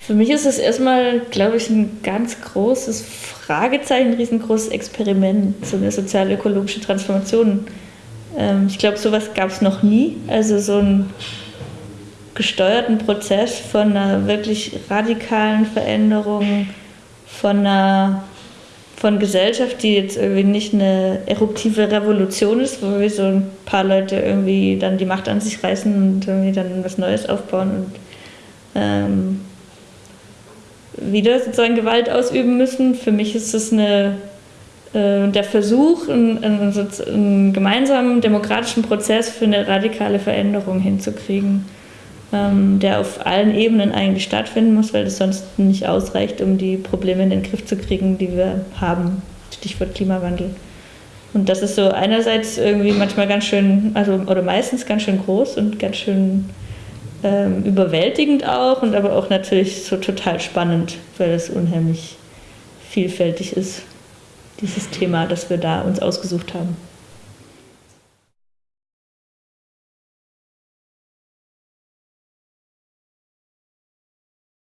Für mich ist es erstmal, glaube ich, ein ganz großes Fragezeichen, ein riesengroßes Experiment, so eine sozial-ökologische Transformation. Ähm, ich glaube, sowas gab es noch nie. Also so einen gesteuerten Prozess von einer wirklich radikalen Veränderung, von einer von Gesellschaft, die jetzt irgendwie nicht eine eruptive Revolution ist, wo wir so ein paar Leute irgendwie dann die Macht an sich reißen und irgendwie dann was Neues aufbauen und ähm, wieder sozusagen Gewalt ausüben müssen. Für mich ist es eine, äh, der Versuch, einen, einen, einen, gemeinsamen demokratischen Prozess für eine radikale Veränderung hinzukriegen, ähm, der auf allen Ebenen eigentlich stattfinden muss, weil das sonst nicht ausreicht, um die Probleme in den Griff zu kriegen, die wir haben. Stichwort Klimawandel. Und das ist so einerseits irgendwie manchmal ganz schön, also oder meistens ganz schön groß und ganz schön ähm, überwältigend auch und aber auch natürlich so total spannend, weil es unheimlich vielfältig ist, dieses Thema, das wir da uns ausgesucht haben.